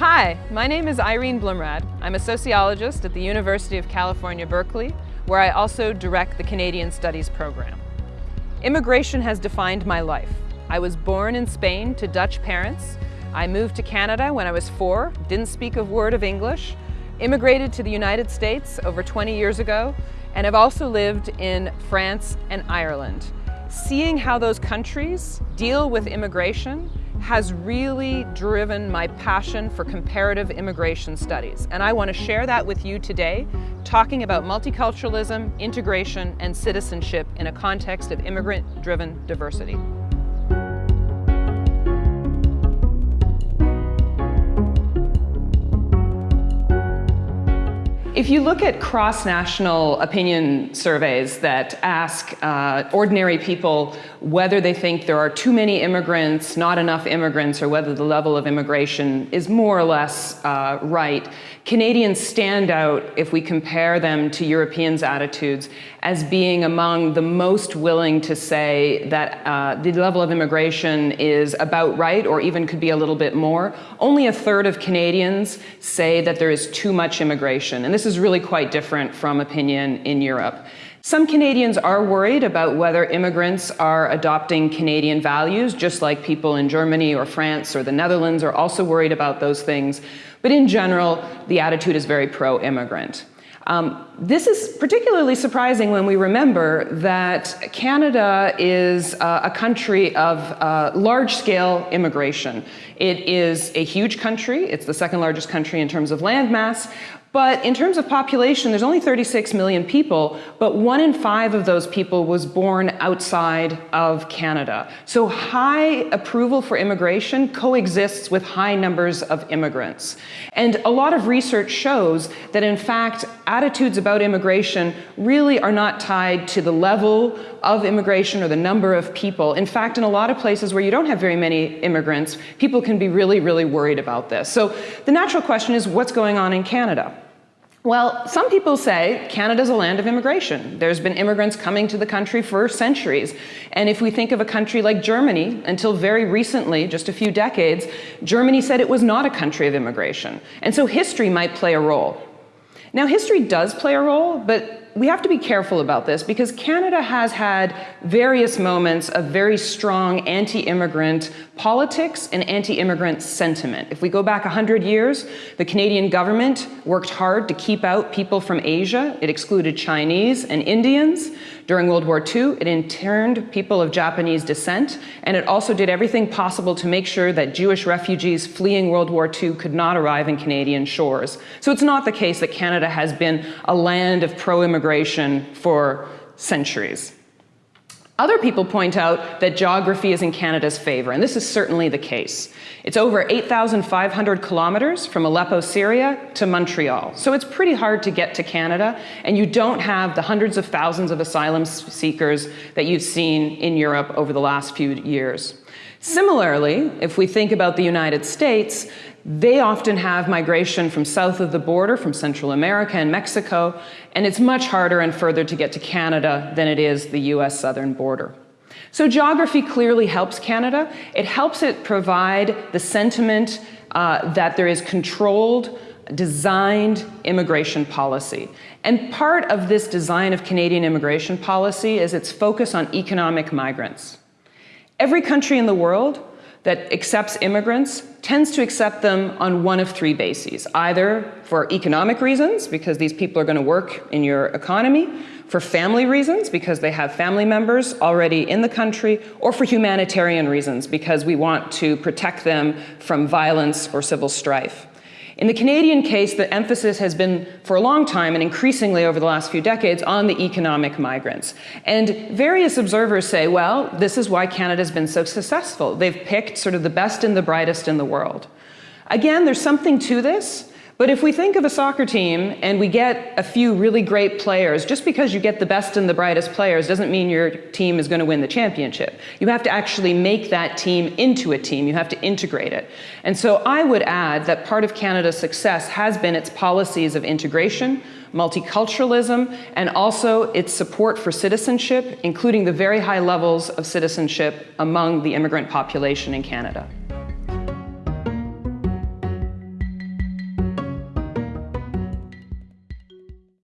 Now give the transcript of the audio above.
Hi, my name is Irene Bloemraad. I'm a sociologist at the University of California, Berkeley, where I also direct the Canadian Studies program. Immigration has defined my life. I was born in Spain to Dutch parents. I moved to Canada when I was four, didn't speak a word of English, immigrated to the United States over 20 years ago, and have also lived in France and Ireland. Seeing how those countries deal with immigration has really driven my passion for comparative immigration studies. And I want to share that with you today, talking about multiculturalism, integration, and citizenship in a context of immigrant-driven diversity. If you look at cross-national opinion surveys that ask uh, ordinary people whether they think there are too many immigrants, not enough immigrants, or whether the level of immigration is more or less uh, right, Canadians stand out if we compare them to Europeans' attitudes as being among the most willing to say that uh, the level of immigration is about right or even could be a little bit more. Only a third of Canadians say that there is too much immigration. And this is really quite different from opinion in Europe. Some Canadians are worried about whether immigrants are adopting Canadian values, just like people in Germany or France or the Netherlands are also worried about those things. But in general, the attitude is very pro-immigrant. Um, this is particularly surprising when we remember that Canada is uh, a country of uh, large-scale immigration. It is a huge country. It's the second largest country in terms of land mass, but in terms of population, there's only 36 million people, but one in five of those people was born outside of Canada. So high approval for immigration coexists with high numbers of immigrants. And a lot of research shows that in fact, attitudes about immigration really are not tied to the level of immigration or the number of people. In fact, in a lot of places where you don't have very many immigrants, people can be really, really worried about this. So the natural question is what's going on in Canada? Well, some people say Canada's a land of immigration. There's been immigrants coming to the country for centuries. And if we think of a country like Germany, until very recently, just a few decades, Germany said it was not a country of immigration. And so history might play a role. Now, history does play a role, but we have to be careful about this because Canada has had various moments of very strong anti-immigrant politics and anti-immigrant sentiment. If we go back 100 years, the Canadian government worked hard to keep out people from Asia. It excluded Chinese and Indians. During World War II, it interned people of Japanese descent, and it also did everything possible to make sure that Jewish refugees fleeing World War II could not arrive in Canadian shores. So it's not the case that Canada has been a land of pro-immigration for centuries. Other people point out that geography is in Canada's favor, and this is certainly the case. It's over 8,500 kilometers from Aleppo, Syria to Montreal. So it's pretty hard to get to Canada, and you don't have the hundreds of thousands of asylum seekers that you've seen in Europe over the last few years. Similarly, if we think about the United States, they often have migration from south of the border, from Central America and Mexico, and it's much harder and further to get to Canada than it is the US southern border. So geography clearly helps Canada. It helps it provide the sentiment uh, that there is controlled, designed immigration policy. And part of this design of Canadian immigration policy is its focus on economic migrants. Every country in the world that accepts immigrants tends to accept them on one of three bases, either for economic reasons, because these people are going to work in your economy, for family reasons, because they have family members already in the country, or for humanitarian reasons, because we want to protect them from violence or civil strife. In the Canadian case, the emphasis has been for a long time and increasingly over the last few decades on the economic migrants. And various observers say, well, this is why Canada's been so successful. They've picked sort of the best and the brightest in the world. Again, there's something to this, but if we think of a soccer team and we get a few really great players, just because you get the best and the brightest players doesn't mean your team is going to win the championship. You have to actually make that team into a team. You have to integrate it. And so I would add that part of Canada's success has been its policies of integration, multiculturalism, and also its support for citizenship, including the very high levels of citizenship among the immigrant population in Canada.